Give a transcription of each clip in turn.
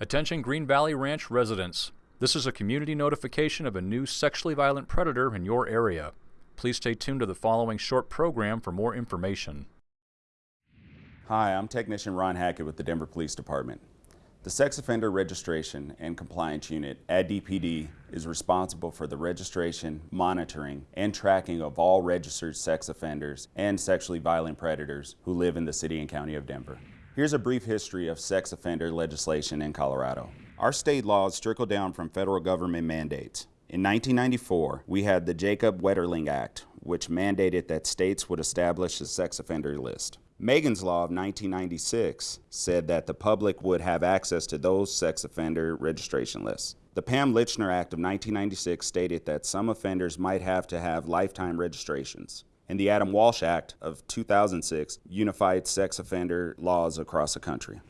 Attention Green Valley Ranch residents. This is a community notification of a new sexually violent predator in your area. Please stay tuned to the following short program for more information. Hi, I'm Technician Ron Hackett with the Denver Police Department. The Sex Offender Registration and Compliance Unit at DPD is responsible for the registration, monitoring, and tracking of all registered sex offenders and sexually violent predators who live in the City and County of Denver. Here's a brief history of sex offender legislation in Colorado. Our state laws trickle down from federal government mandates. In 1994, we had the Jacob Wetterling Act, which mandated that states would establish a sex offender list. Megan's Law of 1996 said that the public would have access to those sex offender registration lists. The Pam Lychner Act of 1996 stated that some offenders might have to have lifetime registrations and the Adam Walsh Act of 2006 unified sex offender laws across the country.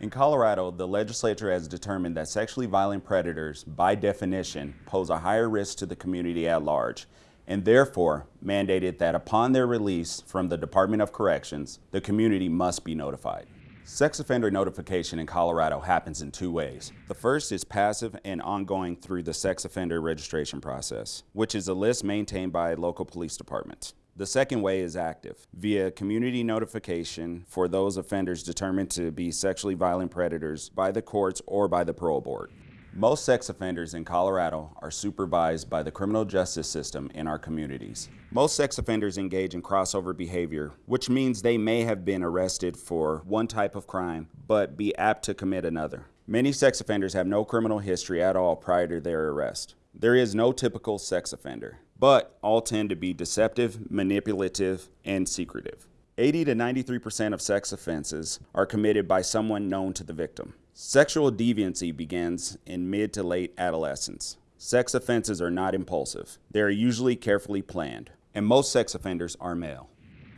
In Colorado, the legislature has determined that sexually violent predators, by definition, pose a higher risk to the community at large, and therefore mandated that upon their release from the Department of Corrections, the community must be notified. Sex offender notification in Colorado happens in two ways. The first is passive and ongoing through the sex offender registration process, which is a list maintained by local police departments. The second way is active, via community notification for those offenders determined to be sexually violent predators by the courts or by the parole board. Most sex offenders in Colorado are supervised by the criminal justice system in our communities. Most sex offenders engage in crossover behavior, which means they may have been arrested for one type of crime, but be apt to commit another. Many sex offenders have no criminal history at all prior to their arrest. There is no typical sex offender but all tend to be deceptive, manipulative, and secretive. 80 to 93% of sex offenses are committed by someone known to the victim. Sexual deviancy begins in mid to late adolescence. Sex offenses are not impulsive. They are usually carefully planned, and most sex offenders are male.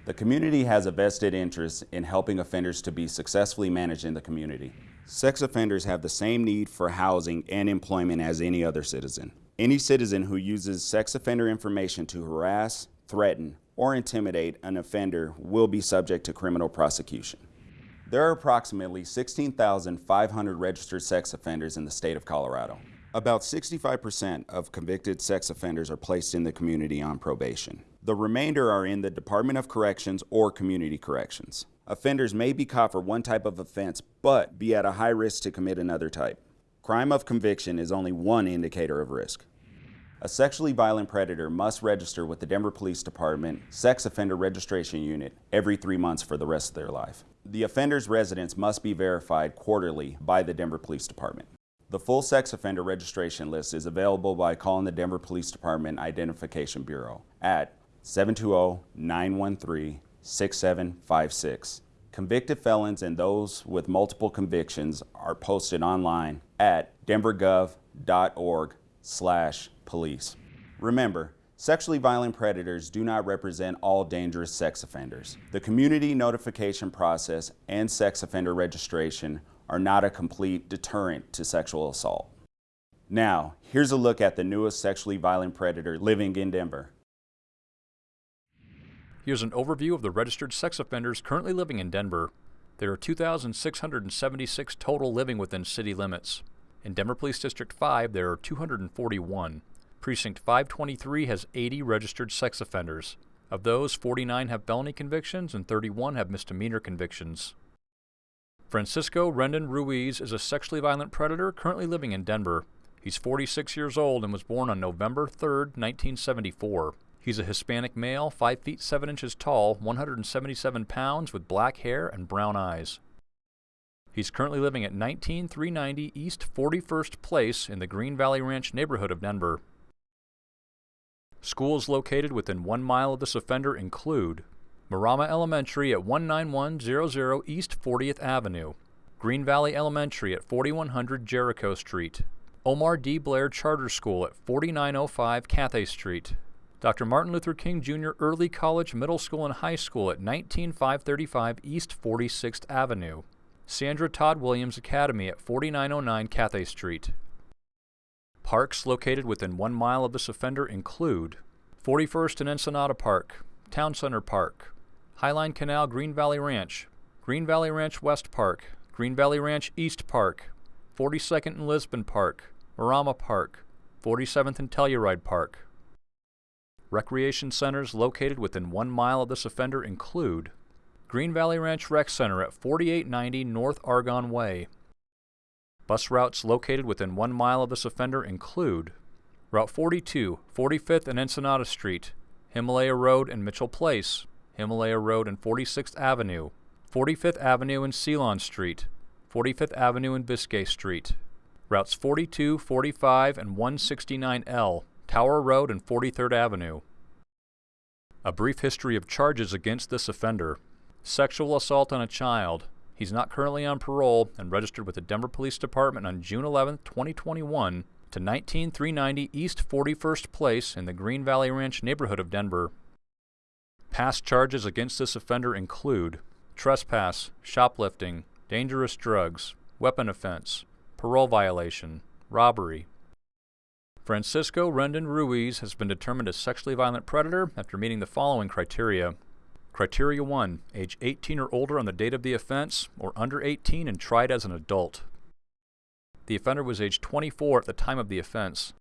The community has a vested interest in helping offenders to be successfully managed in the community. Sex offenders have the same need for housing and employment as any other citizen. Any citizen who uses sex offender information to harass, threaten, or intimidate an offender will be subject to criminal prosecution. There are approximately 16,500 registered sex offenders in the state of Colorado. About 65% of convicted sex offenders are placed in the community on probation. The remainder are in the Department of Corrections or Community Corrections. Offenders may be caught for one type of offense, but be at a high risk to commit another type. Crime of conviction is only one indicator of risk. A sexually violent predator must register with the Denver Police Department Sex Offender Registration Unit every three months for the rest of their life. The offender's residence must be verified quarterly by the Denver Police Department. The full sex offender registration list is available by calling the Denver Police Department Identification Bureau at 720-913-6756. Convicted felons and those with multiple convictions are posted online at denvergov.org slash police. Remember, sexually violent predators do not represent all dangerous sex offenders. The community notification process and sex offender registration are not a complete deterrent to sexual assault. Now, here's a look at the newest sexually violent predator living in Denver. Here's an overview of the registered sex offenders currently living in Denver. There are 2,676 total living within city limits. In Denver Police District 5, there are 241. Precinct 523 has 80 registered sex offenders. Of those, 49 have felony convictions and 31 have misdemeanor convictions. Francisco Rendon Ruiz is a sexually violent predator currently living in Denver. He's 46 years old and was born on November 3, 1974. He's a Hispanic male, 5 feet 7 inches tall, 177 pounds, with black hair and brown eyes. He's currently living at 19390 East 41st Place in the Green Valley Ranch neighborhood of Denver. Schools located within one mile of this offender include Marrama Elementary at 19100 East 40th Avenue, Green Valley Elementary at 4100 Jericho Street, Omar D. Blair Charter School at 4905 Cathay Street, Dr. Martin Luther King Jr. Early College Middle School and High School at 19535 East 46th Avenue, Sandra Todd Williams Academy at 4909 Cathay Street. Parks located within one mile of this offender include 41st and Ensenada Park, Town Center Park, Highline Canal Green Valley Ranch, Green Valley Ranch West Park, Green Valley Ranch East Park, 42nd and Lisbon Park, Marrama Park, 47th and Telluride Park. Recreation centers located within one mile of this offender include Green Valley Ranch Rec Center at 4890 North Argonne Way. Bus routes located within one mile of this offender include Route 42, 45th and Ensenada Street, Himalaya Road and Mitchell Place, Himalaya Road and 46th Avenue, 45th Avenue and Ceylon Street, 45th Avenue and Biscay Street, routes 42, 45, and 169L, Tower Road and 43rd Avenue. A brief history of charges against this offender. Sexual assault on a child. He's not currently on parole and registered with the Denver Police Department on June 11, 2021 to 19390 East 41st Place in the Green Valley Ranch neighborhood of Denver. Past charges against this offender include trespass, shoplifting, dangerous drugs, weapon offense, parole violation, robbery. Francisco Rendon Ruiz has been determined a sexually violent predator after meeting the following criteria. Criteria 1. Age 18 or older on the date of the offense, or under 18 and tried as an adult. The offender was age 24 at the time of the offense.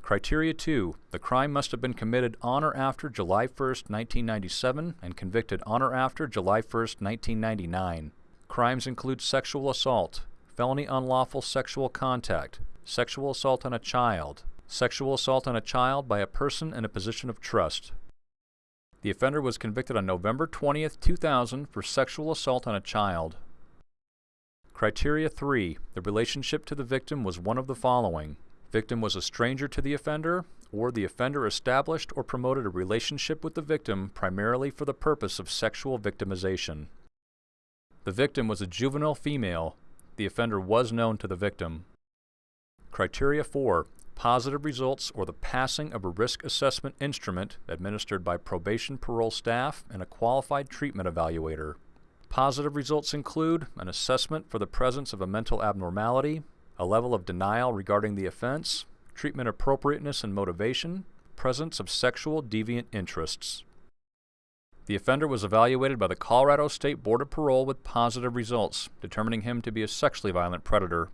Criteria 2. The crime must have been committed on or after July 1, 1997 and convicted on or after July 1, 1999. Crimes include sexual assault, felony unlawful sexual contact, sexual assault on a child, sexual assault on a child by a person in a position of trust. The offender was convicted on November 20, 2000 for sexual assault on a child. Criteria 3. The relationship to the victim was one of the following. Victim was a stranger to the offender, or the offender established or promoted a relationship with the victim primarily for the purpose of sexual victimization. The victim was a juvenile female. The offender was known to the victim. Criteria 4. Positive results or the passing of a risk assessment instrument administered by probation parole staff and a qualified treatment evaluator. Positive results include an assessment for the presence of a mental abnormality, a level of denial regarding the offense, treatment appropriateness and motivation, presence of sexual deviant interests. The offender was evaluated by the Colorado State Board of Parole with positive results, determining him to be a sexually violent predator.